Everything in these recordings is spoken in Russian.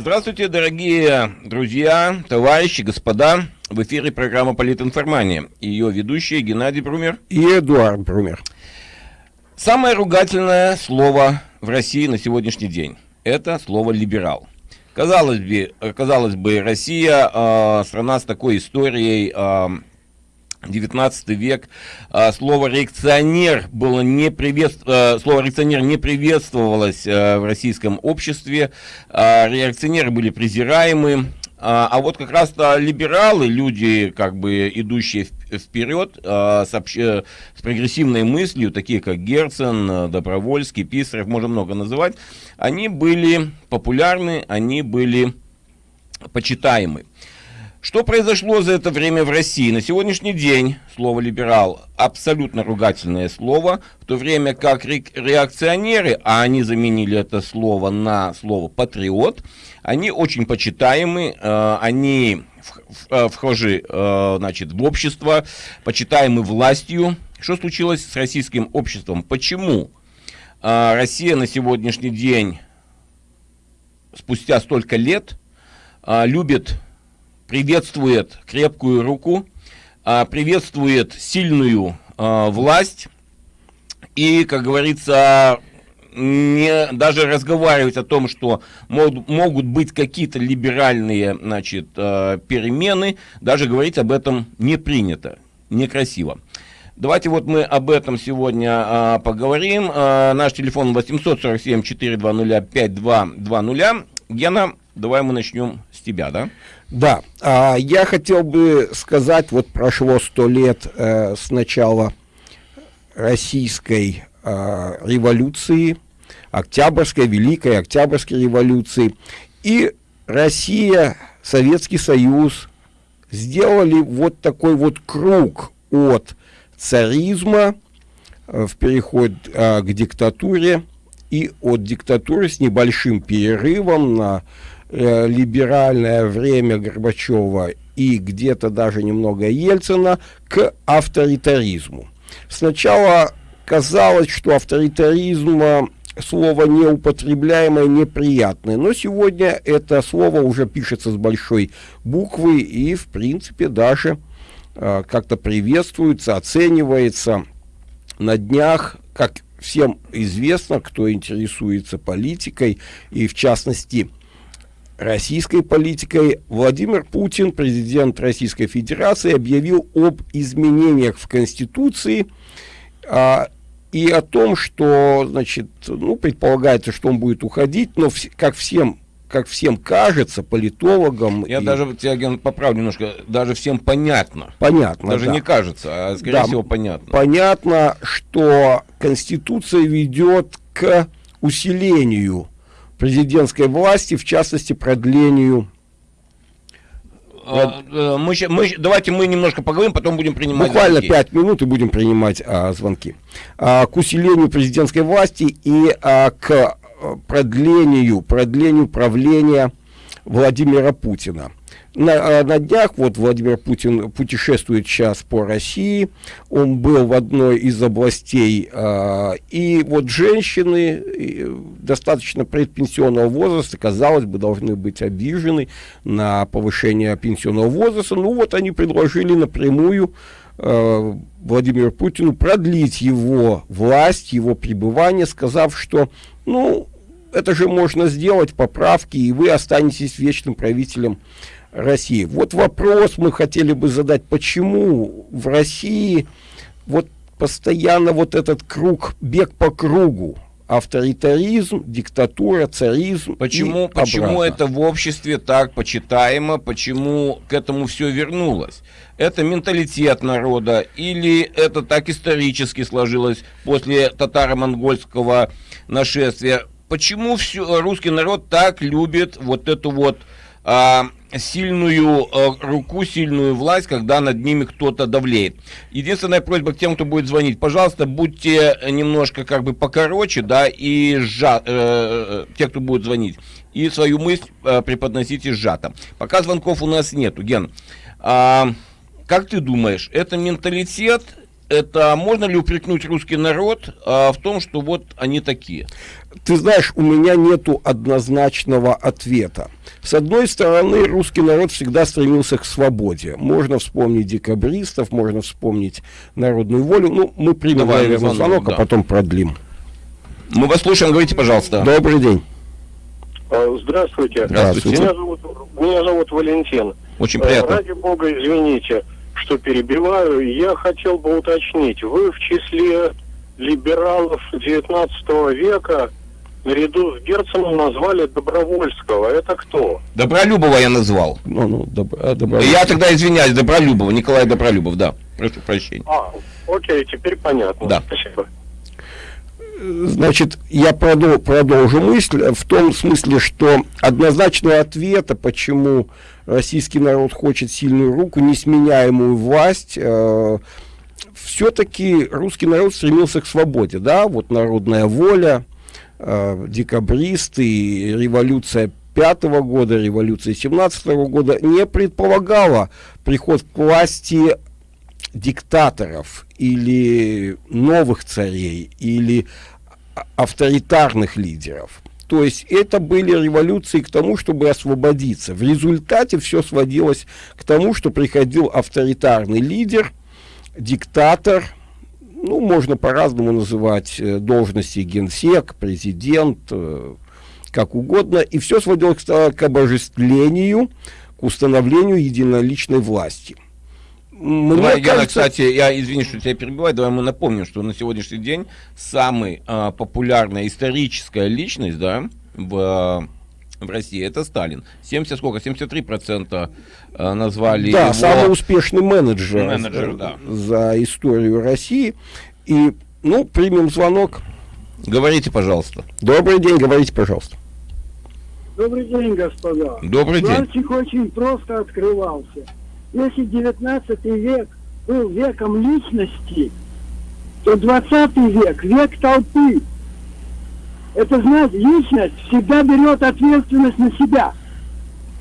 Здравствуйте, дорогие друзья, товарищи, господа. В эфире программа «Политинформания». Ее ведущие Геннадий Брумер и Эдуард Брумер. Самое ругательное слово в России на сегодняшний день – это слово «либерал». Казалось бы, казалось бы Россия э, страна с такой историей, э, 19 век. А, слово реакционер было не приветств... А, слово реакционер не приветствовалось а, в российском обществе. Реакционеры были презираемы. А вот как раз-то либералы, люди, как бы идущие вперед, с, обще... с прогрессивной мыслью, такие как Герцен, Добровольский, Писарев, можно много называть, они были популярны, они были почитаемы. Что произошло за это время в России? На сегодняшний день слово «либерал» абсолютно ругательное слово, в то время как ре реакционеры, а они заменили это слово на слово «патриот», они очень почитаемы, э, они э, вхожи э, значит, в общество, почитаемы властью. Что случилось с российским обществом? Почему Россия на сегодняшний день, спустя столько лет, любит приветствует крепкую руку, а, приветствует сильную а, власть и, как говорится, не, даже разговаривать о том, что мог, могут быть какие-то либеральные значит, э, перемены, даже говорить об этом не принято, некрасиво. Давайте вот мы об этом сегодня э, поговорим. Э, наш телефон 847 420 5220. Гена, давай мы начнем с тебя, да? Да, а, я хотел бы сказать, вот прошло сто лет э, с начала российской э, революции, Октябрьской, Великой Октябрьской революции, и Россия, Советский Союз сделали вот такой вот круг от царизма э, в переход э, к диктатуре и от диктатуры с небольшим перерывом на э, либеральное время Горбачева и где-то даже немного Ельцина к авторитаризму. Сначала казалось, что авторитаризм э, слово неупотребляемое, неприятное, но сегодня это слово уже пишется с большой буквы и, в принципе, даже э, как-то приветствуется, оценивается на днях, как всем известно, кто интересуется политикой, и в частности российской политикой, Владимир Путин, президент Российской Федерации, объявил об изменениях в Конституции а, и о том, что, значит, ну, предполагается, что он будет уходить, но вс как всем как всем кажется, политологам. Я и... даже тебя, Ген, поправлю немножко, даже всем понятно. Понятно, Даже да. не кажется, а скорее да, всего понятно. Понятно, что Конституция ведет к усилению президентской власти, в частности, продлению а, э, мы, мы, давайте мы немножко поговорим, потом будем принимать Буквально пять минут и будем принимать а, звонки. А, к усилению президентской власти и а, к э, продлению, продлению правления Владимира Путина. На, а, на днях вот Владимир Путин путешествует сейчас по России, он был в одной из областей, э, и вот женщины э, достаточно предпенсионного возраста, казалось бы, должны быть обижены на повышение пенсионного возраста, ну вот они предложили напрямую э, Владимиру Путину продлить его власть, его пребывание, сказав, что, ну, это же можно сделать, поправки, и вы останетесь вечным правителем России. Вот вопрос мы хотели бы задать, почему в России вот постоянно вот этот круг, бег по кругу, авторитаризм, диктатура, царизм. Почему, почему это в обществе так почитаемо, почему к этому все вернулось? Это менталитет народа или это так исторически сложилось после татаро-монгольского нашествия? Почему все, русский народ так любит вот эту вот а, сильную э, руку, сильную власть, когда над ними кто-то давлеет. Единственная просьба к тем, кто будет звонить, пожалуйста, будьте немножко как бы покороче, да, и сжа, э, те, кто будет звонить, и свою мысль э, преподносите сжато. Пока звонков у нас нету, Ген. А, как ты думаешь, это менталитет это можно ли упрекнуть русский народ а, в том, что вот они такие? Ты знаешь, у меня нету однозначного ответа. С одной стороны, русский народ всегда стремился к свободе. Можно вспомнить декабристов, можно вспомнить народную волю. Ну, мы примем, Давай, наверное, звонок, а да. а потом продлим. Мы вас слушаем, говорите, пожалуйста. Добрый день. А, здравствуйте. Здравствуйте. Меня зовут, меня зовут Валентин. Очень приятно. Ради бога, извините что перебиваю. Я хотел бы уточнить, вы в числе либералов XIX века наряду с Герценом назвали Добровольского. Это кто? Добролюбова я назвал. Ну, ну, доб... А, я тогда извиняюсь, Добролюбова, Николай Добролюбов, да. Прошу прощения. А, окей, теперь понятно. Да. Спасибо. Значит, я продол продолжу мысль в том смысле, что однозначного ответа, почему российский народ хочет сильную руку, несменяемую власть, э, все-таки русский народ стремился к свободе, да, вот народная воля, э, декабристы, революция пятого года, революция семнадцатого года не предполагала приход к власти диктаторов или новых царей или авторитарных лидеров. То есть это были революции к тому, чтобы освободиться. В результате все сводилось к тому, что приходил авторитарный лидер, диктатор, ну, можно по-разному называть э, должности генсек, президент, э, как угодно, и все сводилось к, к обожествлению, к установлению единоличной власти. Мне давай, кажется... кстати, я извини, что тебя перебиваю, давай мы напомним, что на сегодняшний день самый а, популярная историческая личность, да, в в России, это Сталин. 70 сколько? 73 процента а, назвали Да, его... самый успешный менеджер, менеджер за, да. за историю России. И, ну, примем звонок. Говорите, пожалуйста. Добрый день, говорите, пожалуйста. Добрый день, господа. Добрый день. Мальчик очень просто открывался. Если 19 век был веком личности, то 20 век – век толпы. Это значит, личность всегда берет ответственность на себя.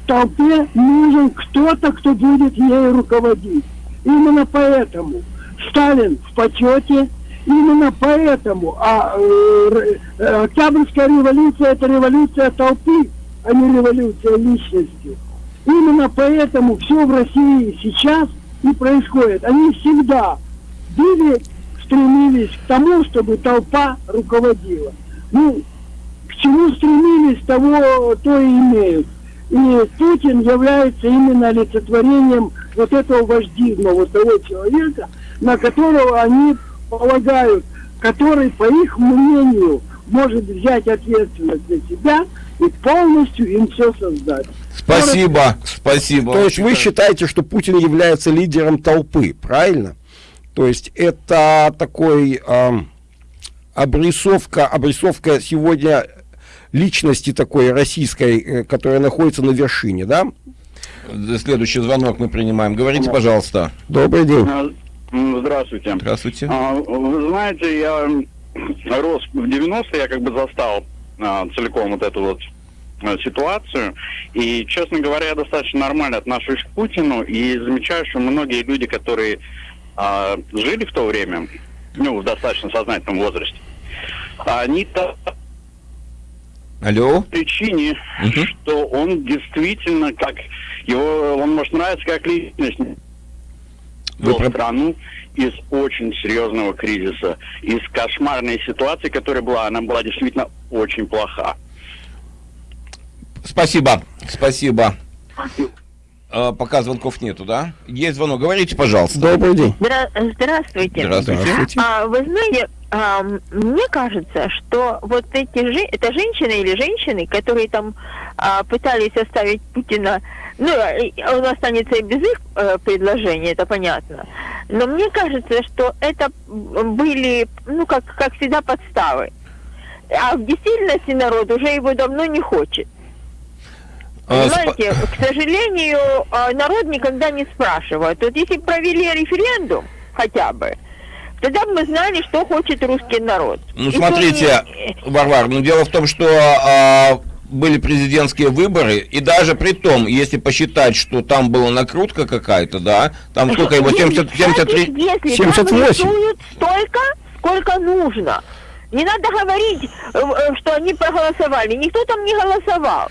Толпе нужен кто-то, кто будет ей руководить. Именно поэтому Сталин в почете, именно поэтому а, э, э, Октябрьская революция – это революция толпы, а не революция личности. Именно поэтому все в России сейчас и происходит. Они всегда были, стремились к тому, чтобы толпа руководила. Ну, к чему стремились, того то и имеют. И Путин является именно олицетворением вот этого вождизма, вот того человека, на которого они полагают, который, по их мнению, может взять ответственность на себя и полностью им все создать. Спасибо, спасибо. То есть вы считаете, что Путин является лидером толпы, правильно? То есть это такой э, обрисовка, обрисовка сегодня личности такой российской, э, которая находится на вершине, да? Следующий звонок мы принимаем. Говорите, пожалуйста. Добрый день. А, здравствуйте. Здравствуйте. А, вы знаете, я рос в 90-е, я как бы застал а, целиком вот эту вот Э, ситуацию. И, честно говоря, я достаточно нормально отношусь к Путину и замечаю, что многие люди, которые а, жили в то время, ну, в достаточно сознательном возрасте, они-то Алло? причине, угу. что он действительно, как его, он может нравиться как личность, Вы про... страну из очень серьезного кризиса, из кошмарной ситуации, которая была, она была действительно очень плоха. Спасибо, спасибо. А, пока звонков нету, да? Есть звонок. Говорите, пожалуйста. Добрый день. Здра здравствуйте. Здравствуйте. Здравствуйте. А, вы знаете, а, мне кажется, что вот эти же, это женщины или женщины, которые там а, пытались оставить Путина, ну, он останется и без их а, предложений, это понятно. Но мне кажется, что это были, ну, как, как всегда, подставы. А в действительности народ уже его давно не хочет. А, Понимаете, к сожалению, а, народ никогда не спрашивает. Вот если провели референдум хотя бы, тогда бы мы знали, что хочет русский народ. Ну, смотрите, не... Варвар, ну дело в том, что а, были президентские выборы, и даже при том, если посчитать, что там была накрутка какая-то, да, там сколько его, 70, 73, Если 78. там рисуют столько, сколько нужно. Не надо говорить, э, э, что они проголосовали. Никто там не голосовал.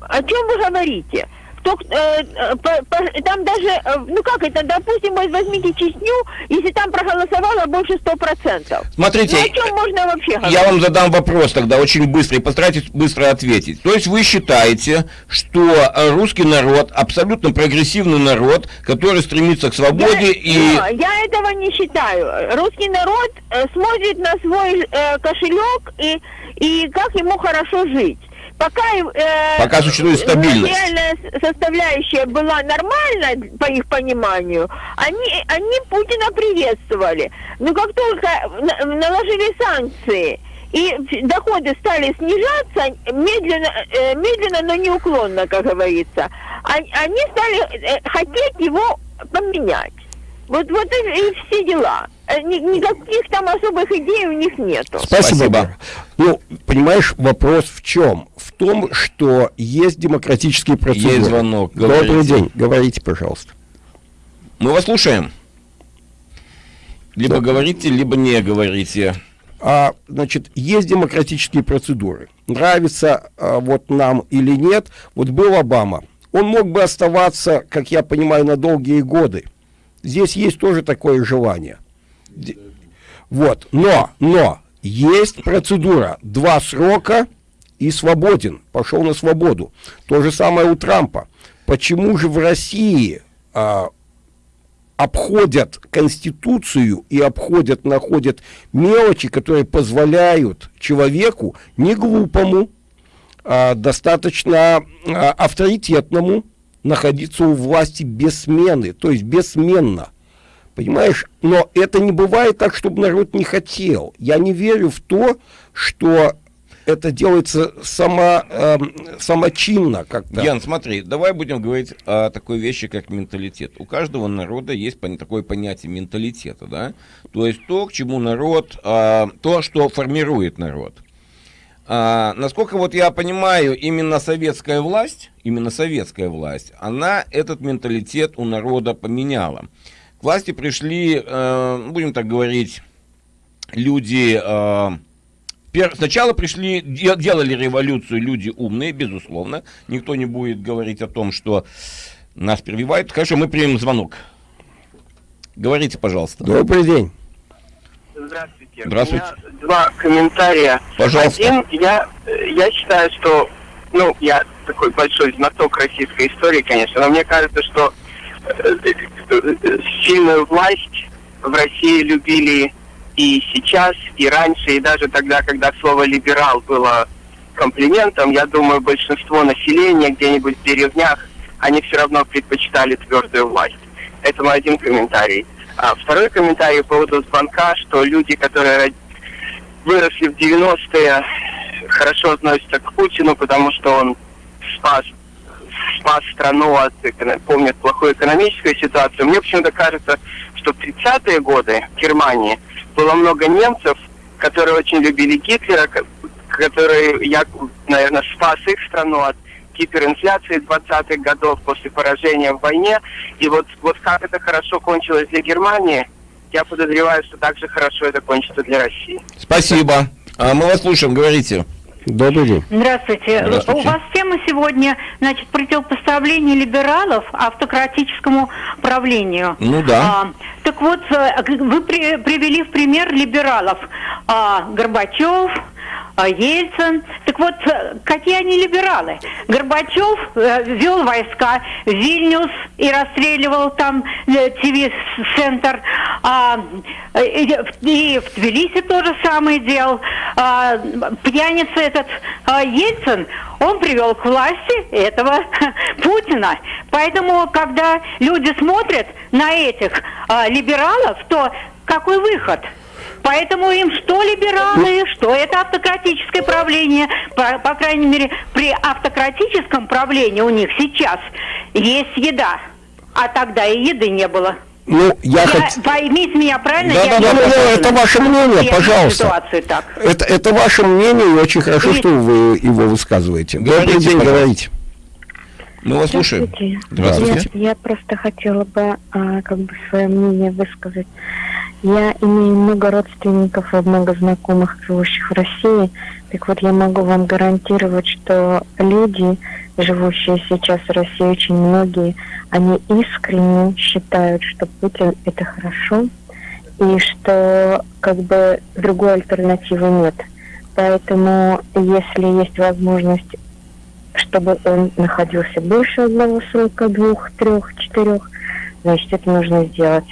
О чем вы говорите? Кто, э, э, по- по- там даже, э, ну как это, допустим, вот возьмите Чечню, если там проголосовало больше 100%. Смотрите, ну о чем можно вообще говорить? Я вам задам вопрос тогда очень быстро и постарайтесь быстро ответить. То есть вы считаете, что э, русский народ абсолютно прогрессивный народ, который стремится к свободе и... я, я этого не считаю. Русский народ э, смотрит на свой э, кошелек и, и как ему хорошо жить. Пока, э, Пока существует стабильность. материальная с- составляющая была нормальна, по их пониманию, они, они Путина приветствовали. Но как только на- наложили санкции, и доходы стали снижаться медленно, э, медленно, но неуклонно, как говорится, они, они стали э, хотеть его поменять. Вот, вот и все дела. Э, ни- никаких там особых идей у них нету. Спасибо. Спасибо. Ну, понимаешь, вопрос в чем? В том, что есть демократические процедуры. Есть звонок, Добрый говорите. день. Говорите, пожалуйста. Мы вас слушаем. Либо Да. говорите, либо не говорите. А, значит, есть демократические процедуры. Нравится а, вот нам или нет. Вот был Обама. Он мог бы оставаться, как я понимаю, на долгие годы. Здесь есть тоже такое желание. Вот, но, но, есть процедура. Два срока и свободен. Пошел на свободу. То же самое у Трампа. Почему же в России а, обходят Конституцию и обходят, находят мелочи, которые позволяют человеку, не глупому, а достаточно а, авторитетному, находиться у власти без смены, то есть бессменно. Понимаешь? Но это не бывает так, чтобы народ не хотел. Я не верю в то, что это делается само, эм, самочинно как-то. Ян, смотри, давай будем говорить о такой вещи, как менталитет. У каждого народа есть такое понятие менталитета, да? То есть то, к чему народ, а, то, что формирует народ. А, насколько вот я понимаю, именно советская власть, именно советская власть, она этот менталитет у народа поменяла. К власти пришли, э, будем так говорить, люди... э, пер- Сначала пришли, де- делали революцию люди умные, безусловно. Никто не будет говорить о том, что нас перебивают. Хорошо, мы примем звонок. Говорите, пожалуйста. Добрый день. Здравствуйте. Здравствуйте. У меня два комментария. Пожалуйста. Один, я, э, я считаю, что, ну, я такой большой знаток российской истории, конечно, но мне кажется, что сильную власть в России любили и сейчас, и раньше, и даже тогда, когда слово «либерал» было комплиментом, я думаю, большинство населения где-нибудь в деревнях, они все равно предпочитали твердую власть. Это мой один комментарий. А второй комментарий по поводу звонка, что люди, которые выросли в 90-е, хорошо относятся к Путину, потому что он спас, спас страну от, эко- помнят плохую экономическую ситуацию. Мне почему-то кажется, что в 30-е годы в Германии было много немцев, которые очень любили Гитлера, ко- который, я, наверное, спас их страну от гиперинфляции 20-х годов после поражения в войне. И вот, вот как это хорошо кончилось для Германии, я подозреваю, что так же хорошо это кончится для России. Спасибо. А мы вас слушаем, говорите. Добрый день. Здравствуйте. Здравствуйте. У вас тема сегодня, значит, противопоставление либералов автократическому правлению. Ну да. А, так вот, э, вы при- привели в пример либералов. А, Горбачев, а, Ельцин. Так вот, э, какие они либералы? Горбачев э, вел войска в Вильнюс и расстреливал там ТВ-центр. А, и, и в Тбилиси то же самое делал. А, пьяница этот а, Ельцин, он привел к власти этого Путина. Поэтому, когда люди смотрят на этих а, либералов, то какой выход? Поэтому им что либералы, что это автократическое правление. По, по крайней мере, при автократическом правлении у них сейчас есть еда. А тогда и еды не было. Ну, я Я, хоть... Поймите меня правильно, Да, я да, не да, да, согласна. это ваше мнение, Я пожалуйста. ситуацию так. Это, это ваше мнение, и очень хорошо, Нет. что вы его высказываете. Говорите, Добрый день, говорите. Мы вас слушаем. Здравствуйте. Я, я просто хотела бы а, как бы свое мнение высказать. Я имею много родственников и много знакомых, живущих в России. Так вот, я могу вам гарантировать, что люди, живущие сейчас в России, очень многие, они искренне считают, что Путин это хорошо, и что как бы другой альтернативы нет. Поэтому, если есть возможность чтобы он находился больше одного срока, двух, трех, четырех, значит, это нужно сделать.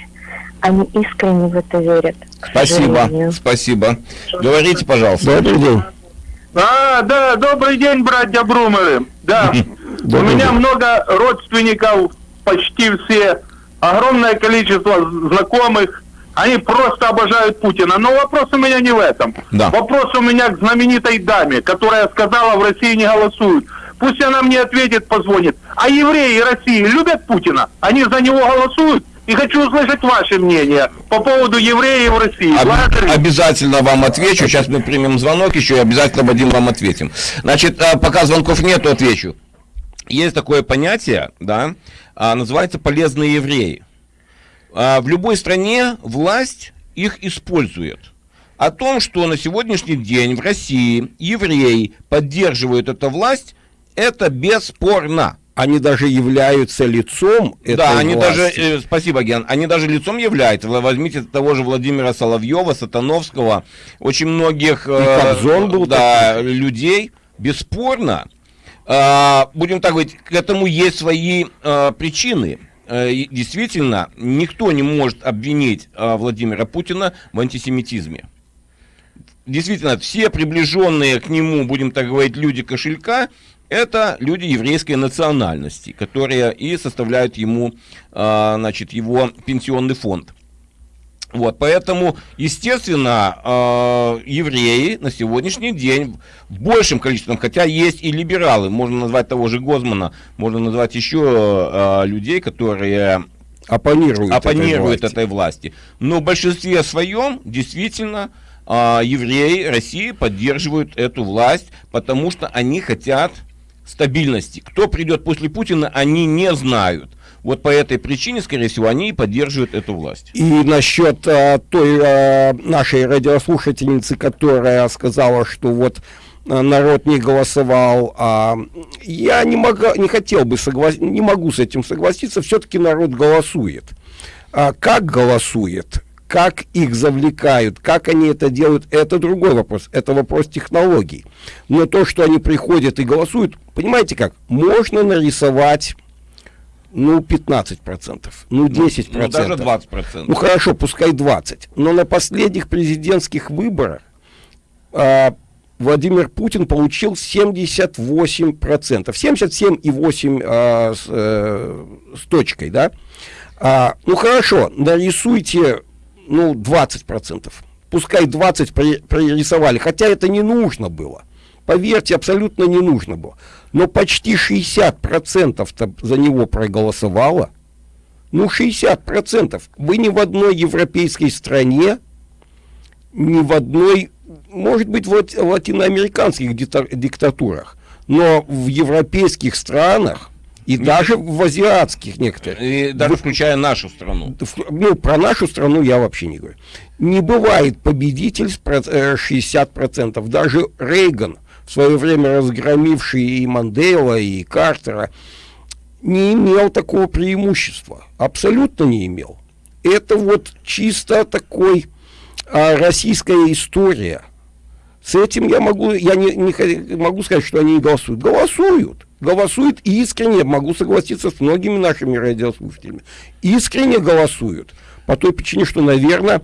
Они искренне в это верят. Спасибо, сожалению. спасибо. Говорите, пожалуйста. Добрый день. А, да, добрый день, братья Брумеры. Да, у меня много родственников, почти все, огромное количество знакомых. Они просто обожают Путина. Но вопрос у меня не в этом. Да. Вопрос у меня к знаменитой даме, которая сказала, в России не голосуют. Пусть она мне ответит, позвонит. А евреи России любят Путина? Они за него голосуют? И хочу услышать ваше мнение по поводу евреев в России. Об- Благодарю. обязательно вам отвечу. Сейчас мы примем звонок еще и обязательно, Вадим, вам ответим. Значит, а, пока звонков нету, отвечу. Есть такое понятие, да, а, называется полезные евреи. А, В любой стране власть их использует. О том, что на сегодняшний день в России евреи поддерживают эту власть, это бесспорно. Они даже являются лицом этой Да, они власти. даже, э, спасибо, Ген, они даже лицом являются. Вы Возьмите того же Владимира Соловьева, Сатановского, очень многих э, был да, людей, бесспорно. э, будем так говорить, к этому есть свои э, причины. Э, действительно, никто не может обвинить э, Владимира Путина в антисемитизме. Действительно, все приближенные к нему, будем так говорить, люди кошелька, это люди еврейской национальности, которые и составляют ему, а, значит, его пенсионный фонд. Вот, поэтому, естественно, а, евреи на сегодняшний день в большем количестве, хотя есть и либералы, можно назвать того же Гозмана, можно назвать еще а, людей, которые оппонируют, оппонируют этой власти. этой власти. Но в большинстве своем действительно а, евреи России поддерживают эту власть, потому что они хотят стабильности. Кто придет после Путина, они не знают. Вот по этой причине, скорее всего, они и поддерживают эту власть. И насчет а, той а, нашей радиослушательницы, которая сказала, что вот а, народ не голосовал, а, я не, мога, не хотел бы согласиться, не могу с этим согласиться, все-таки народ голосует. А как голосует? Как их завлекают, как они это делают, это другой вопрос. Это вопрос технологий. Но то, что они приходят и голосуют, понимаете как? Можно нарисовать, ну, 15%, ну, 10%. Ну, даже 20%. Ну хорошо, пускай 20. Но на последних президентских выборах а, Владимир Путин получил 78%. 77,8 а, с, э, с точкой, да? А, ну хорошо, нарисуйте, ну, 20%. Пускай 20 при- прорисовали, хотя это не нужно было. Поверьте, абсолютно не нужно было. Но почти 60% за него проголосовало. Ну, 60%. Вы ни в одной европейской стране, ни в одной, может быть, в лати- латиноамериканских диктатурах, но в европейских странах и даже в азиатских некоторых, И даже включая нашу страну. ну, про нашу страну я вообще не говорю. Не бывает победитель с проц- э, 60%. Даже Рейган, в свое время разгромивший и Мандела, и Картера, не имел такого преимущества. Абсолютно не имел. Это вот чисто такой а, российская история. С этим я могу, я не, не могу сказать, что они не голосуют. Голосуют. Голосуют искренне, могу согласиться с многими нашими радиослушателями. Искренне голосуют. По той причине, что, наверное,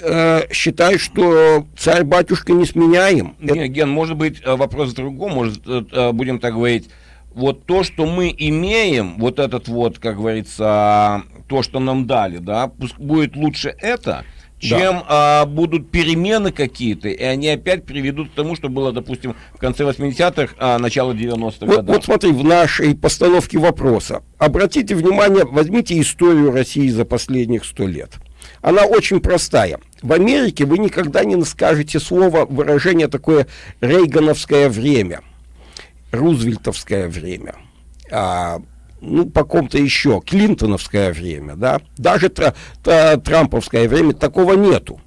э, считают, что царь-батюшка не сменяем. Не, Ген, может быть, э, вопрос в другом, может, э, э, будем так говорить, вот то, что мы имеем, вот этот вот, как говорится, то, что нам дали, да, пусть будет лучше это, чем а, будут перемены какие-то, и они опять приведут к тому, что было, допустим, в конце 80-х, а начало 90-х Вот, годов. вот смотри, в нашей постановке вопроса. Обратите внимание, возьмите историю России за последних сто лет. Она очень простая. В Америке вы никогда не скажете слово, выражение такое рейгановское время, рузвельтовское время, а, ну, по ком-то еще, клинтоновское время, да, даже тра- та- трамповское время, такого нету.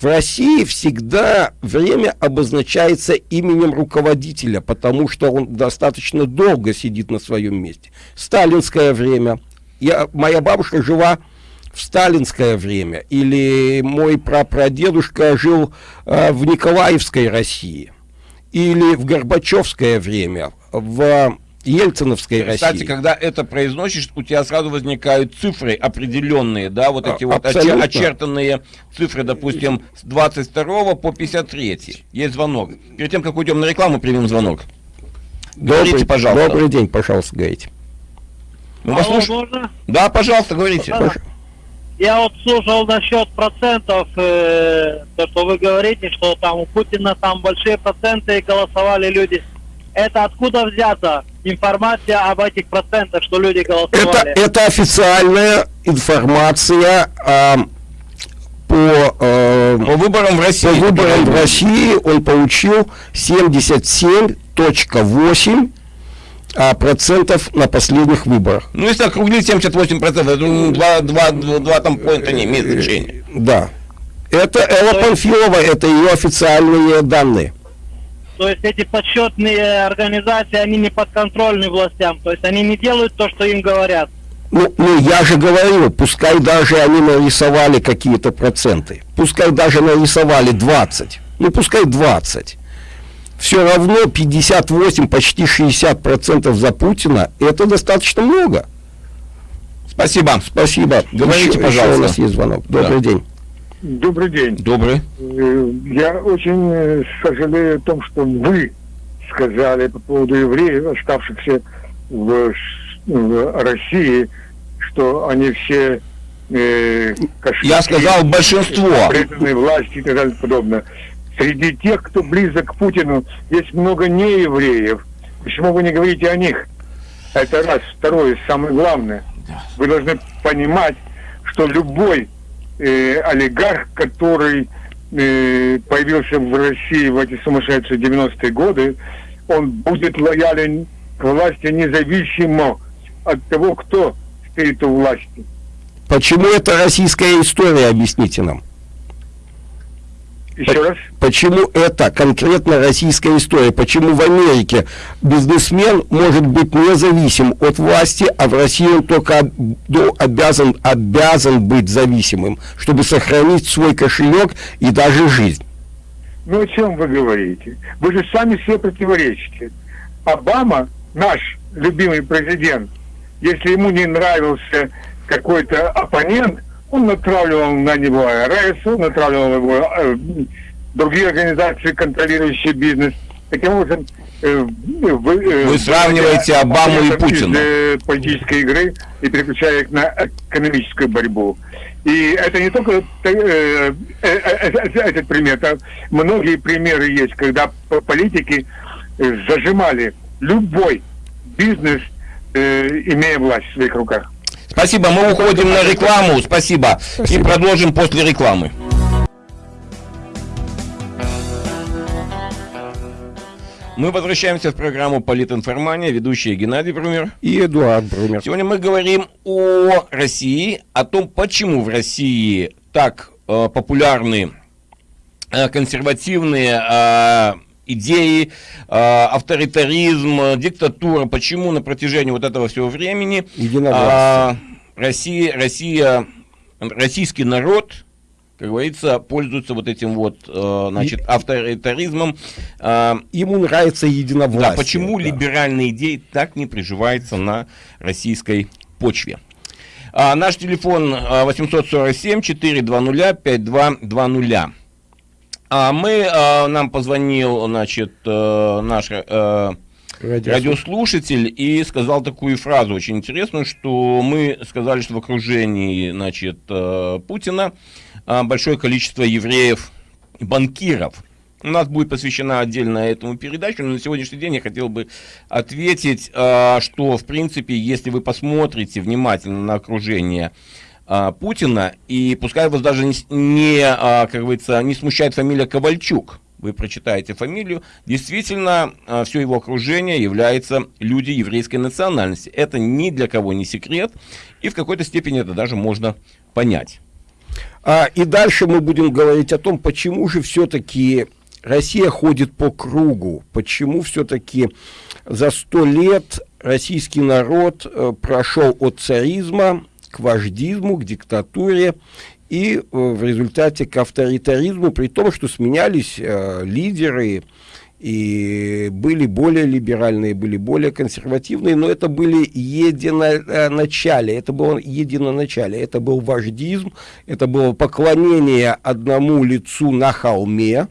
В России всегда время обозначается именем руководителя, потому что он достаточно долго сидит на своем месте. Сталинское время. Я, моя бабушка жила в сталинское время, или мой прапрадедушка жил э, в Николаевской России, или в Горбачевское время, в Ельциновской Кстати, России. когда это произносишь, у тебя сразу возникают цифры определенные, да, вот А, эти вот оче- абсолютно. очертанные цифры, допустим, с 22 по 53. Есть звонок. Перед тем, как уйдем на рекламу, примем звонок. Говорите, Добрый, пожалуйста. добрый день, пожалуйста, говорите. Мы вас Алло, слушаем. можно? Да, пожалуйста, говорите. Да. Я вот слушал насчет процентов, э, то, что вы говорите, что там у Путина там большие проценты голосовали люди. Это откуда взята информация об этих процентах, что люди Это, голосовали? это официальная информация а, по, э, По выборам в России. по выборам в России он получил 77.8 а, процентов на последних выборах. Ну, если округлить 78 процентов, это два, два, два, два там поинта не имеет значения. Да. Это Элла Панфилова, это ее официальные данные. То есть эти подсчетные организации, они не подконтрольны властям, то есть они не делают то, что им говорят. Ну, ну, я же говорю, пускай даже они нарисовали какие-то проценты, пускай даже нарисовали 20, ну пускай 20. Все равно 58, почти 60 процентов за Путина, это достаточно много. Спасибо. Спасибо. Говорите, Еще- еще пожалуйста. у нас есть звонок. Добрый Да. день. Добрый день. Добрый. Э, Я очень э, сожалею о том, что вы сказали по поводу евреев, оставшихся в, в России, что они все э, кошельки, Я сказал большинство. преданные власти и так далее и подобное. Среди тех, кто близок к Путину, есть много неевреев. Почему вы не говорите о них? Это раз. Второе, самое главное. Вы должны понимать, что любой э, олигарх, который э, появился в России в эти сумасшедшие 90-е годы, он будет лоялен к власти независимо от того, кто стоит у власти. Почему это российская история, объясните нам? Еще раз. Почему это конкретно российская история? Почему в Америке бизнесмен может быть независим от власти, а в России он только обязан, обязан быть зависимым, чтобы сохранить свой кошелек и даже жизнь? Ну о чем вы говорите? Вы же сами себе противоречите. Обама, наш любимый президент, если ему не нравился какой-то оппонент, он натравливал на него АРС, он натравливал его э, другие организации, контролирующие бизнес. Таким образом, э, вы, э, Вы сравниваете Обаму и Путина. из, э, политической игры и переключая их на экономическую борьбу. И это не только э, э, э, э, этот пример, а многие примеры есть, когда политики зажимали любой бизнес, имея власть в своих руках. Спасибо, мы уходим на рекламу. Спасибо. И продолжим после рекламы. Мы возвращаемся в программу «Политинформания», ведущие Геннадий Брумер. И Эдуард Брумер. Сегодня мы говорим о России, о том, почему в России так э, популярны э, консервативные э, идеи, э, авторитаризм, э, диктатура, почему на протяжении вот этого всего времени Единовластие. а, Россия, Россия, российский народ, как говорится, пользуется вот этим вот, э, значит, авторитаризмом. А, Ему нравится единовластие. да, почему да. либеральные идеи так не приживаются на российской почве? А, наш телефон а, 847 420 5220. А мы, а, нам позвонил, значит, э, наш э, Радиослушатель. радиослушатель и сказал такую фразу очень интересную, что мы сказали, что в окружении, значит, э, Путина а, большое количество евреев банкиров. У нас будет посвящена отдельно этому передачу, но на сегодняшний день я хотел бы ответить, а, что, в принципе, если вы посмотрите внимательно на окружение Путина, и пускай вас даже не, не как говорится, не смущает фамилия Ковальчук, вы прочитаете фамилию, действительно, все его окружение является люди еврейской национальности. Это ни для кого не секрет, и в какой-то степени это даже можно понять. А, и дальше мы будем говорить о том, почему же все-таки Россия ходит по кругу, почему все-таки за сто лет российский народ э, прошел от царизма к вождизму, к диктатуре и э, в результате к авторитаризму, при том, что сменялись э, лидеры, и были более либеральные, были более консервативные, но это были единоначале, это было единоначале, это был вождизм, это было поклонение одному лицу на холме,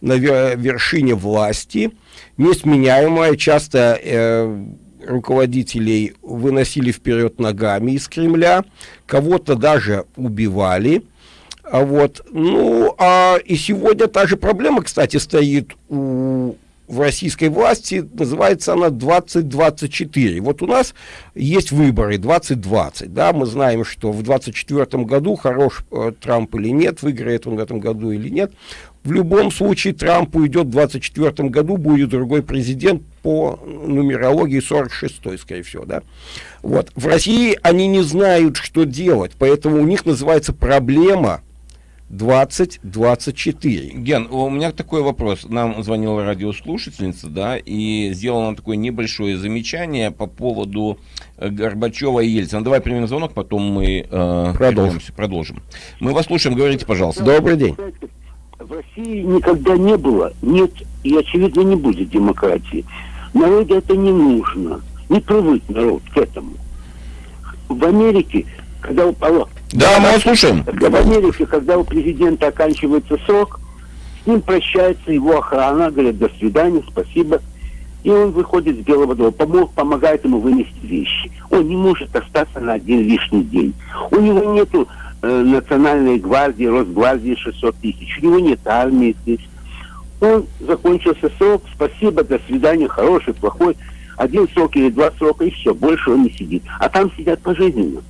на вершине власти, несменяемая, часто э, руководителей выносили вперед ногами из Кремля, кого-то даже убивали. А вот, ну, а и сегодня та же проблема, кстати, стоит у в российской власти, называется она 2024. Вот у нас есть выборы 2020, да, мы знаем, что в 2024 году хорош э, Трамп или нет, выиграет он в этом году или нет. В любом случае Трамп уйдет в 2024 году, будет другой президент по нумерологии 46 скорее всего, да. Вот. В России они не знают, что делать, поэтому у них называется проблема 2024. Ген, у меня такой вопрос. Нам звонила радиослушательница, да, и сделала нам такое небольшое замечание по поводу э, Горбачева и Ельцина. Давай примем звонок, потом мы э, продолжим. продолжим. Мы вас слушаем, говорите, пожалуйста. Добрый день в России никогда не было, нет и, очевидно, не будет демократии. Народу это не нужно. Не привык народ к этому. В Америке, когда у... Алло, да, мы вас слушаем. В Америке, когда у президента оканчивается срок, с ним прощается его охрана, говорят, до свидания, спасибо. И он выходит с Белого дома, помог, помогает ему вынести вещи. Он не может остаться на один лишний день. У него нету национальной гвардии, Росгвардии 600 тысяч. У него нет армии здесь. Он закончился срок, спасибо, до свидания, хороший, плохой. Один срок или два срока, и все, больше он не сидит. А там сидят пожизненно.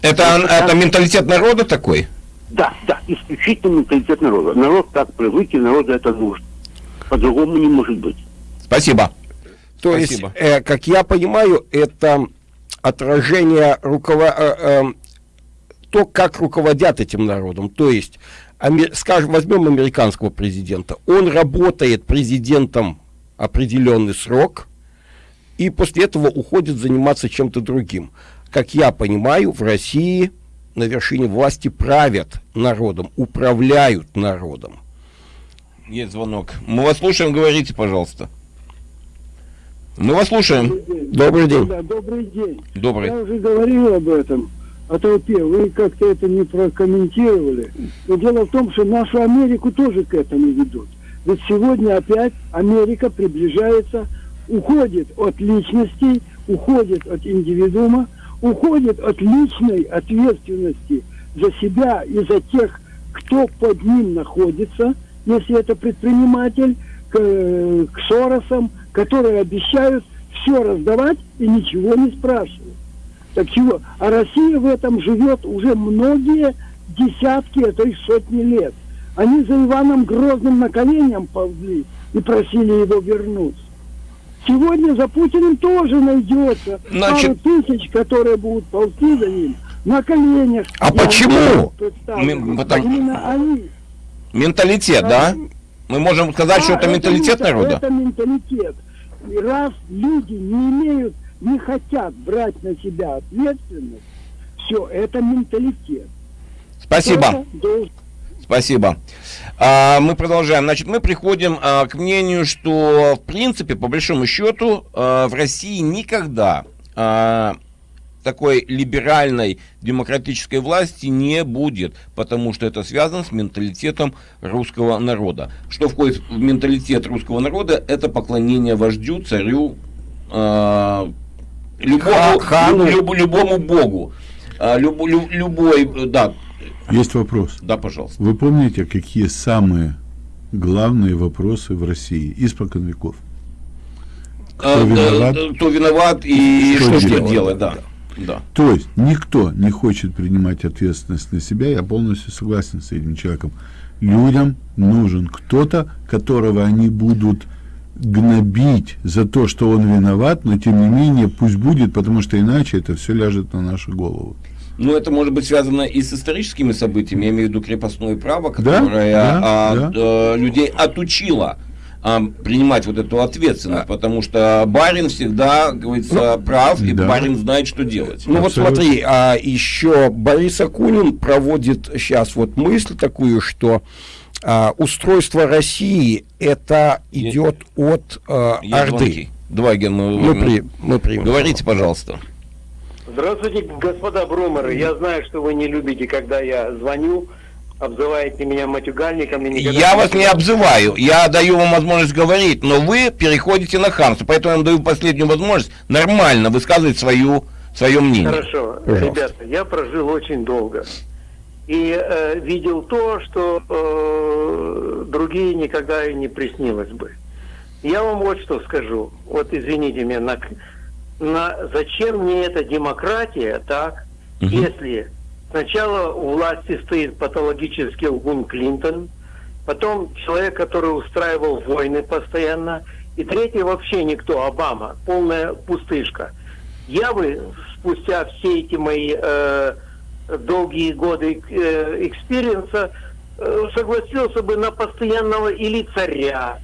Это, это, это менталитет народа такой? Да, да, исключительно менталитет народа. Народ так привык, и народу это нужно. По-другому не может быть. Спасибо. То Спасибо. есть, э, как я понимаю, это отражение руководства э, э, то, как руководят этим народом. То есть, скажем, возьмем американского президента. Он работает президентом определенный срок, и после этого уходит заниматься чем-то другим. Как я понимаю, в России на вершине власти правят народом, управляют народом. Есть звонок. Мы вас слушаем, говорите, пожалуйста. Мы вас слушаем. Добрый день. Добрый день. Добрый. Я уже говорил об этом о толпе. Вы как-то это не прокомментировали. Но дело в том, что нашу Америку тоже к этому ведут. Ведь сегодня опять Америка приближается, уходит от личностей, уходит от индивидуума, уходит от личной ответственности за себя и за тех, кто под ним находится, если это предприниматель, к, к Соросам, которые обещают все раздавать и ничего не спрашивают. Так чего? А Россия в этом живет уже многие десятки, а то и сотни лет. Они за Иваном Грозным на коленям ползли и просили его вернуть. Сегодня за Путиным тоже найдется Значит... пару тысяч, которые будут ползти за ним на коленях. А Я почему? Потому... Именно они. Менталитет, да? Мы можем сказать, а, что это, это менталитет народа? Это менталитет. И раз люди не имеют не хотят брать на себя ответственность, все, это менталитет. Спасибо. Спасибо. А, мы продолжаем. Значит, мы приходим а, к мнению, что, в принципе, по большому счету, а, в России никогда а, такой либеральной демократической власти не будет, потому что это связано с менталитетом русского народа. Что входит в менталитет русского народа, это поклонение вождю, царю, э, любому, хану. Люб, любому богу. А, люб, люб, любой, да, Есть вопрос. Да, пожалуйста. Вы помните, какие самые главные вопросы в России испокон веков? Кто а, виноват? Кто виноват и что, что делать, делать да. Да. То есть никто не хочет принимать ответственность на себя, я полностью согласен с этим человеком. Людям нужен кто-то, которого они будут гнобить за то, что он виноват, но тем не менее пусть будет, потому что иначе это все ляжет на нашу голову. Ну, это может быть связано и с историческими событиями, я имею в виду крепостное право, которое да, а, да. А, людей отучило а, принимать вот эту ответственность, потому что барин всегда, говорится, ну, прав, и да. барин знает, что делать. Ну Абсолютно. вот смотри, а еще Борис Акунин проводит сейчас вот мысль такую, что а, устройство России это идет от а, Орды. Два ген мы, при, мы примем. Говорите, пожалуйста. Здравствуйте, господа Брумеры. Я знаю, что вы не любите, когда я звоню, обзываете меня матюгальником. Я вас не обзываю, я даю вам возможность говорить, но вы переходите на хамство, поэтому я вам даю последнюю возможность нормально высказывать свою, свое мнение. Хорошо, Пожалуйста. ребята, я прожил очень долго. И э, видел то, что э, другие никогда и не приснилось бы. Я вам вот что скажу. Вот извините меня, на, на, зачем мне эта демократия, так, угу. если сначала у власти стоит патологический лгун Клинтон, потом человек, который устраивал войны постоянно, и третий вообще никто, Обама, полная пустышка. Я бы спустя все эти мои э, долгие годы э, experience а э, согласился бы на постоянного или царя,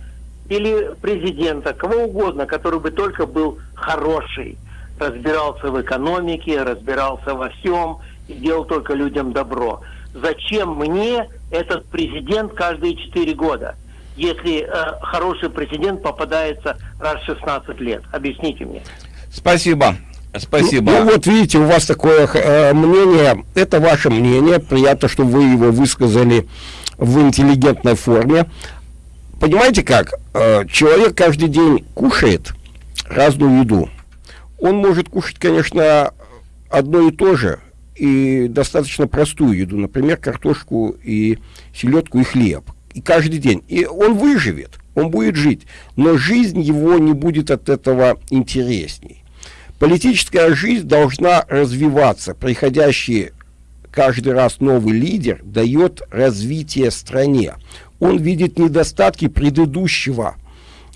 или президента, кого угодно, который бы только был хороший, разбирался в экономике, разбирался во всем и делал только людям добро. Зачем мне этот президент каждые четыре года, если э, хороший президент попадается раз в 16 лет? Объясните мне. Спасибо. Спасибо. Ну, ну вот видите, у вас такое э, мнение, это ваше мнение, приятно, что вы его высказали в интеллигентной форме понимаете как? Э, человек каждый день кушает разную еду. Он может кушать, конечно, одно и то же, и достаточно простую еду, например, картошку и селедку и хлеб. И каждый день. И он выживет, он будет жить. Но жизнь его не будет от этого интересней. Политическая жизнь должна развиваться. Приходящий каждый раз новый лидер дает развитие стране он видит недостатки предыдущего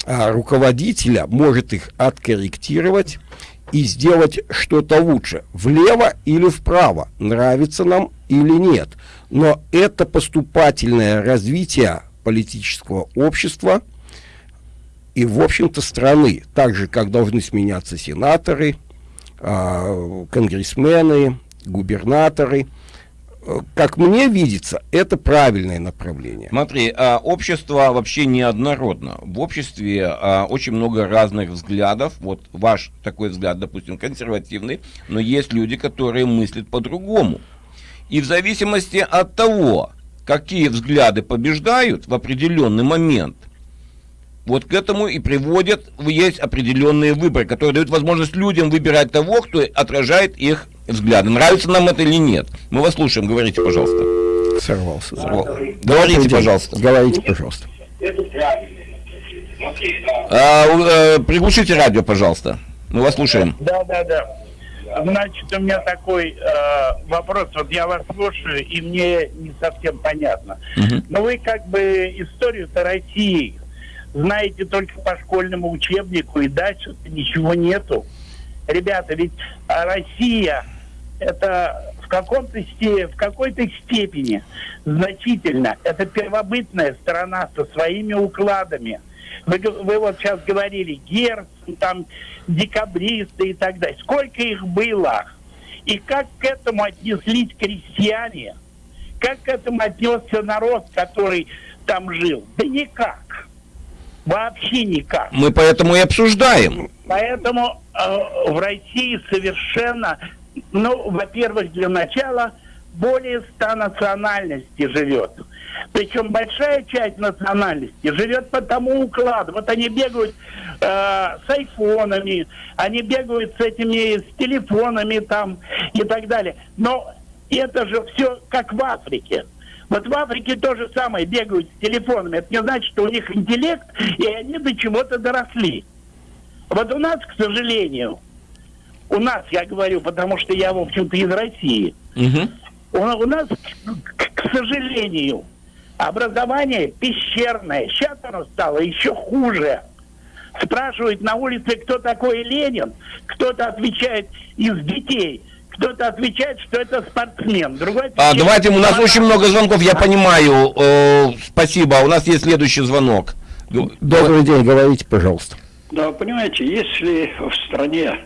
а, руководителя, может их откорректировать и сделать что-то лучше, влево или вправо, нравится нам или нет. Но это поступательное развитие политического общества и, в общем-то, страны, так же, как должны сменяться сенаторы, э, конгрессмены, губернаторы – как мне видится, это правильное направление. Смотри, а, общество вообще неоднородно. В обществе а, очень много разных взглядов. Вот ваш такой взгляд, допустим, консервативный, но есть люди, которые мыслят по-другому. И в зависимости от того, какие взгляды побеждают в определенный момент, вот к этому и приводят, есть определенные выборы, которые дают возможность людям выбирать того, кто отражает их взгляды. Нравится нам это или нет? Мы вас слушаем, говорите, пожалуйста. Сорвался. Сорвал. Говорите, пожалуйста. Говорите, пожалуйста. А, э, приглушите радио, пожалуйста. Мы вас слушаем. Да, да, да. Значит, у меня такой э, вопрос. Вот я вас слушаю, и мне не совсем понятно. Угу. Но вы как бы историю-то России знаете только по школьному учебнику, и дальше ничего нету. Ребята, ведь Россия это в каком-то в какой-то степени значительно. Это первобытная страна со своими укладами. Вы, вы вот сейчас говорили Герцен, там декабристы и так далее. Сколько их было? И как к этому отнеслись крестьяне? Как к этому отнесся народ, который там жил? Да никак. Вообще никак. Мы поэтому и обсуждаем. Поэтому э, в России совершенно, ну, во-первых, для начала более ста национальностей живет. Причем большая часть национальности живет по тому укладу. Вот они бегают э, с айфонами, они бегают с этими, с телефонами там и так далее. Но это же все как в Африке. Вот в Африке то же самое, бегают с телефонами. Это не значит, что у них интеллект, и они до чего-то доросли. Вот у нас, к сожалению, у нас, я говорю, потому что я, в общем-то, из России, у, у нас, к, к сожалению, образование пещерное. Сейчас оно стало еще хуже. Спрашивают на улице, кто такой Ленин. Кто-то отвечает из детей. Кто-то отвечает, что это спортсмен. Другой А, давайте, у нас очень много звонков, я понимаю. Э, спасибо. У нас есть следующий звонок. Добрый день, говорите, пожалуйста. Да, понимаете, если в стране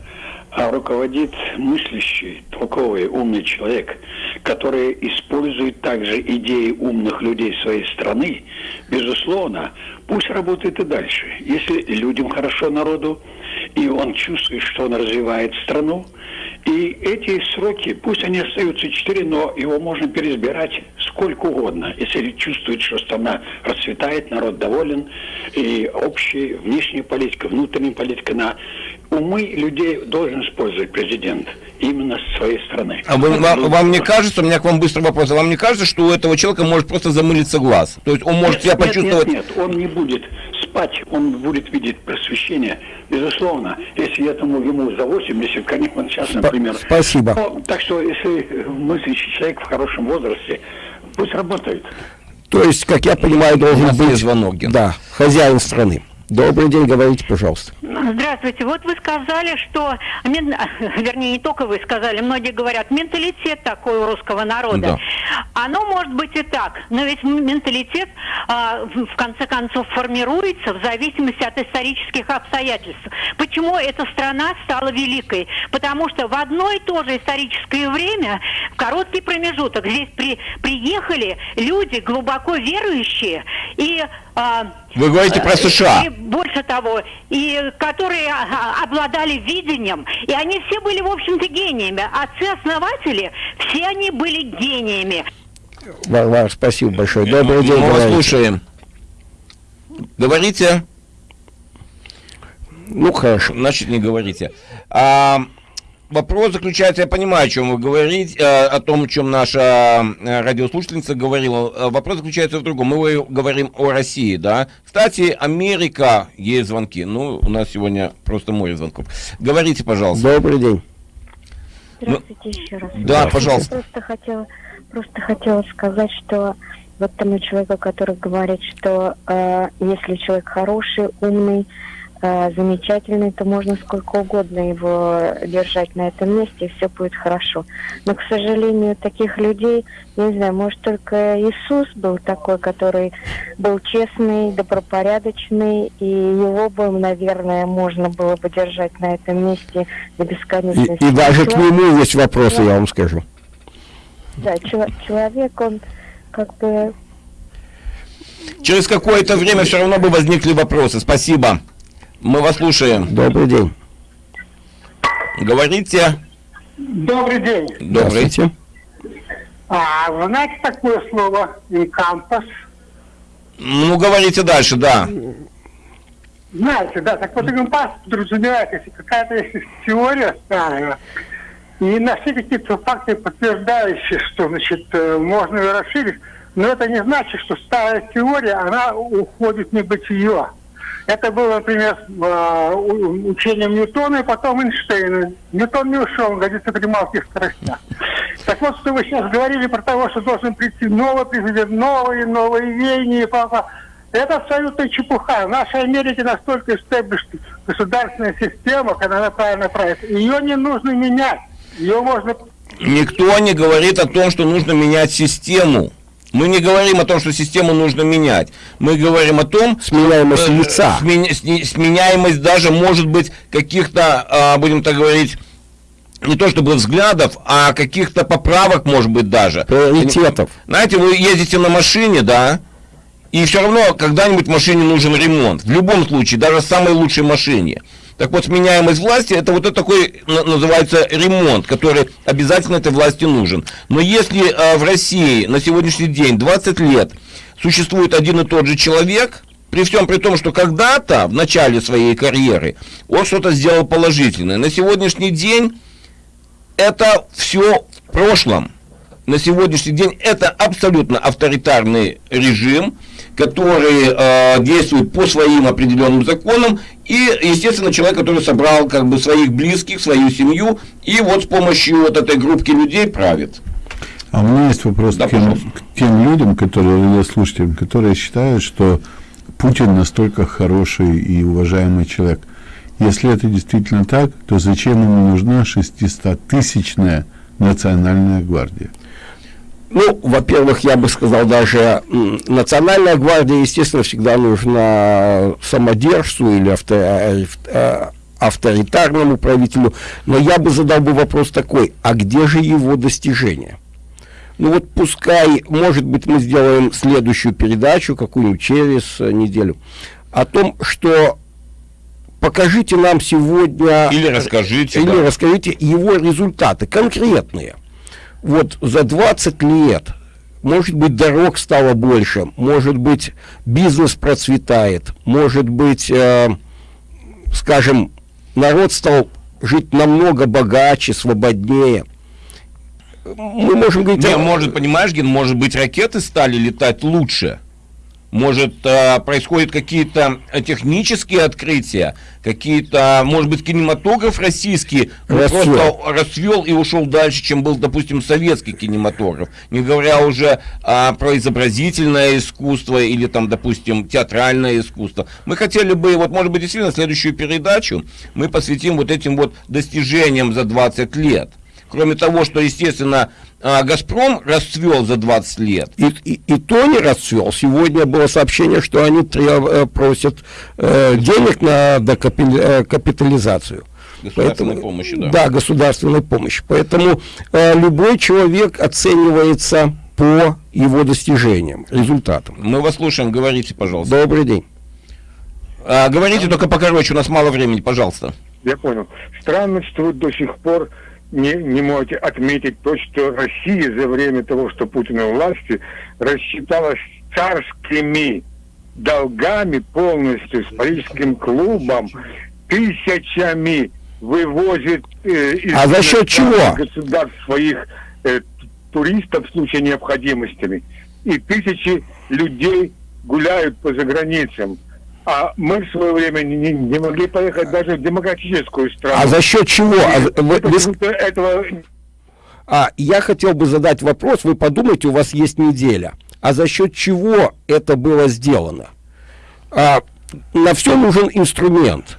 а, руководит мыслящий, толковый, умный человек, который использует также идеи умных людей своей страны, безусловно, пусть работает и дальше. Если людям хорошо народу, и он чувствует, что он развивает страну, и эти сроки, пусть они остаются четыре, но его можно переизбирать сколько угодно, если чувствует, что страна расцветает, народ доволен, и общая внешняя политика, внутренняя политика на умы людей должен использовать президент именно своей страны. А вы, вам, вам не кажется, у меня к вам быстрый вопрос, а вам не кажется, что у этого человека может просто замылиться глаз? То есть он может нет, себя нет, почувствовать... Нет, нет, он не будет спать, он будет видеть просвещение, безусловно. Если этому ему за 80, конечно, он сейчас, например... Спасибо. Но, так что, если мыслящий человек в хорошем возрасте, пусть работает. То есть, как я понимаю, должен быть звонок, да, хозяин страны. Добрый день, говорите, пожалуйста. Здравствуйте. Вот вы сказали, что, вернее, не только вы сказали, многие говорят, менталитет такой у русского народа. Да. Оно может быть и так, но ведь менталитет а, в конце концов формируется в зависимости от исторических обстоятельств. Почему эта страна стала великой? Потому что в одно и то же историческое время, в короткий промежуток, здесь при- приехали люди глубоко верующие и а, Вы говорите про э, США. И больше того, и которые а, обладали видением, и они все были, в общем-то, гениями. Отцы-основатели, все они были гениями. Варвара, спасибо большое. Добрый день, Мы вас слушаем. Говорите. Ну, хорошо. Значит, не говорите. А, вопрос заключается, я понимаю, о чем вы говорите, э, о том, о чем наша э, радиослушательница говорила. Э, Вопрос заключается в другом. Мы говорим о России, да. Кстати, Америка, есть звонки. Ну, у нас сегодня просто море звонков. Говорите, пожалуйста. Добрый день. Здравствуйте еще раз. Да, Я пожалуйста. Просто хотела, просто хотела сказать, что вот тому человеку, который говорит, что э, если человек хороший, умный, замечательный, то можно сколько угодно его держать на этом месте, и все будет хорошо. Но, к сожалению, таких людей, не знаю, может, только Иисус был такой, который был честный, добропорядочный, и его бы, наверное, можно было бы держать на этом месте до И, бесконечности. и даже к нему есть вопросы, я вам скажу. Да, чело- человек, он как бы Через какое-то время все равно бы возникли вопросы. Спасибо. Мы вас слушаем. Добрый день. Говорите. Добрый день. Добрый. А, вы знаете такое слово «инкампас»? Ну, говорите дальше, да. Знаете, да, так вот инкампас подразумевает, если какая-то есть теория старая, и нашли какие-то факты, подтверждающие, что, значит, э, можно ее расширить, но это не значит, что старая теория, она уходит в небытие. Это было, например, э, учением Ньютона и потом Эйнштейна. Ньютон не ушел, он годится при малых скоростях. Так вот, что вы сейчас говорили про того, что должен прийти новый президент, новые, новые веяния, папа. Это абсолютно чепуха. В нашей Америке настолько established государственная система, когда она правильно правит. Ее не нужно менять. Ее можно Никто не говорит о том, что нужно менять систему. Мы не говорим о том, что систему нужно менять. Мы говорим о том... Сменяемость лица. смен- сменяемость даже может быть каких-то, а, будем так говорить, не то чтобы взглядов, а каких-то поправок, может быть, даже. Приоритетов. Знаете, вы ездите на машине, да, и все равно когда-нибудь машине нужен ремонт. В любом случае, даже самой лучшей машине. Так вот, сменяемость власти, это вот это такой на- называется ремонт, который обязательно этой власти нужен. Но если э, в России на сегодняшний день 20 лет существует один и тот же человек, при всем при том, что когда-то, в начале своей карьеры, он что-то сделал положительное, на сегодняшний день это все в прошлом. на сегодняшний день это абсолютно авторитарный режим, который э, действует по своим определенным законам, и, естественно, человек, который собрал как бы своих близких, свою семью, и вот с помощью вот этой группки людей правит. А у меня есть вопрос да, к, тем, к тем людям, которые, слушателям, которые считают, что Путин настолько хороший и уважаемый человек. Если это действительно так, то зачем ему нужна 600-тысячная национальная гвардия? Ну, во-первых, я бы сказал, даже национальная гвардия, естественно, всегда нужна самодержцу или авто, э, авторитарному правителю. Но я бы задал бы вопрос такой, а где же его достижения? Ну вот пускай, может быть, мы сделаем следующую передачу, какую-нибудь через неделю, о том, что покажите нам сегодня... Или расскажите. Или да. расскажите его результаты, конкретные. Вот за 20 лет, может быть, дорог стало больше, может быть, бизнес процветает, может быть, э, скажем, народ стал жить намного богаче, свободнее – мы можем говорить... Не, может, понимаешь, Ген, может быть, ракеты стали летать лучше. Может, э, происходят какие-то технические открытия, какие-то, может быть, кинематограф российский расцвел. просто расцвел и ушел дальше, чем был, допустим, советский кинематограф. Не говоря уже а, про изобразительное искусство или, там, допустим, театральное искусство. Мы хотели бы, вот, может быть, действительно, следующую передачу мы посвятим вот этим вот достижениям за 20 лет. Кроме того, что, естественно, а, «Газпром» расцвел за 20 лет. И, и, и то не расцвел. Сегодня было сообщение, что они треб, э, просят э, денег на докапитализацию. Э, государственной Поэтому, помощи, да. Да, государственной помощи. Поэтому э, любой человек оценивается по его достижениям, результатам. Мы вас слушаем, говорите, пожалуйста. Добрый день. А, говорите только покороче, у нас мало времени, пожалуйста. Я понял. Странно, что вы до сих пор не, не можете отметить то, что Россия за время того, что Путин у власти, рассчиталась царскими долгами полностью с Парижским клубом, тысячами вывозит э, из а за счет чего? государств своих э, туристов в случае необходимости. И тысячи людей гуляют по заграницам. А мы в свое время не, не могли поехать даже в демократическую страну. А за счет чего? А, вы, вы... Этого... а я хотел бы задать вопрос. Вы подумайте, у вас есть неделя. А за счет чего это было сделано? А, на все нужен инструмент.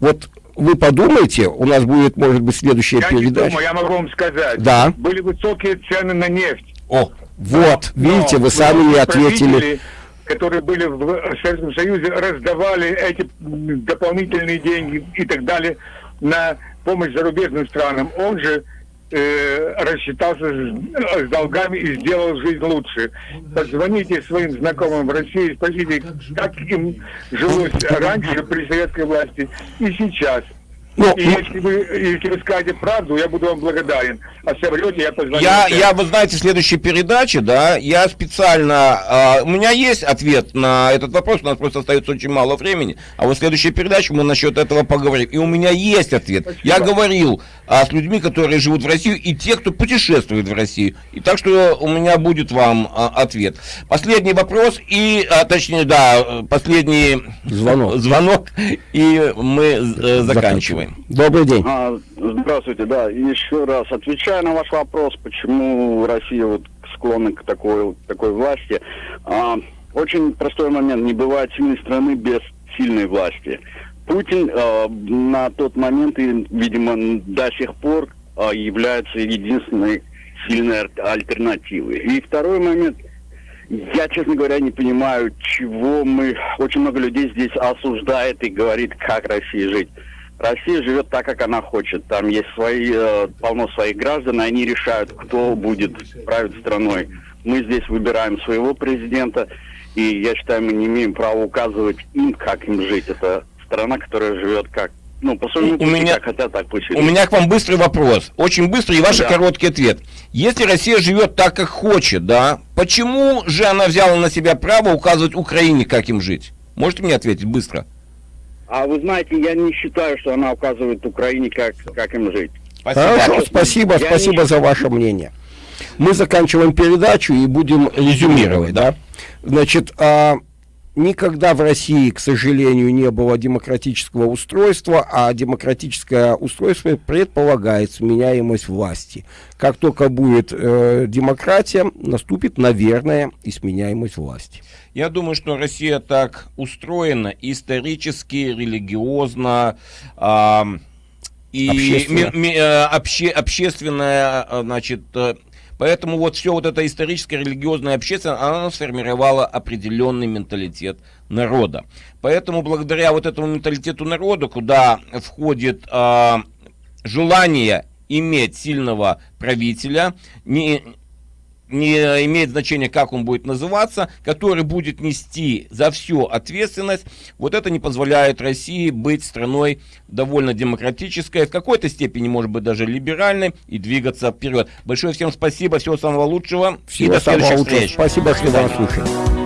Вот вы подумайте, у нас будет, может быть, следующая я передача. Не думаю, я могу вам сказать. Да. Были высокие цены на нефть. О, вот, Но, видите, вы сами не ответили которые были в Советском Союзе, раздавали эти дополнительные деньги и так далее на помощь зарубежным странам. Он же э, рассчитался с, с долгами и сделал жизнь лучше. Позвоните своим знакомым в России, спросите, как им жилось раньше при советской власти и сейчас. Ну, и ну, если, вы, если вы скажете правду, я буду вам благодарен. А соврете, я позвоню. Я, я, вы знаете, в следующей передаче, да, я специально... Э, у меня есть ответ на этот вопрос, у нас просто остается очень мало времени. А вот в следующей передаче мы насчет этого поговорим. И у меня есть ответ. Спасибо. Я говорил а, с людьми, которые живут в России, и те, кто путешествует в Россию. И так что у меня будет вам а, ответ. Последний вопрос, и, а, точнее, да, последний звонок, звонок и мы э, заканчиваем. Добрый день. А, здравствуйте, да. Еще раз отвечая на ваш вопрос, почему Россия вот склонна к такой, такой власти. А, очень простой момент. Не бывает сильной страны без сильной власти. Путин а, на тот момент и, видимо, до сих пор а, является единственной сильной альтернативой. И второй момент. Я, честно говоря, не понимаю, чего мы... Очень много людей здесь осуждает и говорит, как России жить. Россия живет так, как она хочет. Там есть свои, э, полно своих граждан, и они решают, кто будет править страной. Мы здесь выбираем своего президента, и я считаю, мы не имеем права указывать им, как им жить. Это страна, которая живет как ну, по своему у меня, как хотят, так пусть У меня к вам быстрый вопрос. Очень быстрый и ваш да. короткий ответ. Если Россия живет так, как хочет, да, почему же она взяла на себя право указывать Украине, как им жить? Можете мне ответить быстро? А вы знаете, я не считаю, что она указывает Украине, как, как им жить. Спасибо, Хорошо, спасибо, я спасибо не... за ваше мнение. Мы заканчиваем передачу и будем резюмировать, да? Значит, а, никогда в России, к сожалению, не было демократического устройства, а демократическое устройство предполагает сменяемость власти. Как только будет э, демократия, наступит, наверное, и сменяемость власти. Я думаю, что Россия так устроена исторически, религиозно, э, и общественно. ми, ми, э, обще, общественная, э, значит, э, Поэтому вот все вот это историческое, религиозное, общественное, оно сформировало определенный менталитет народа. Поэтому благодаря вот этому менталитету народа, куда входит э, желание иметь сильного правителя, не, не имеет значения, как он будет называться, который будет нести за всю ответственность. Вот это не позволяет России быть страной довольно демократической, в какой-то степени, может быть, даже либеральной и двигаться вперед. Большое всем спасибо, всего самого лучшего всего и до следующих встреч. Спасибо, что вас слушали.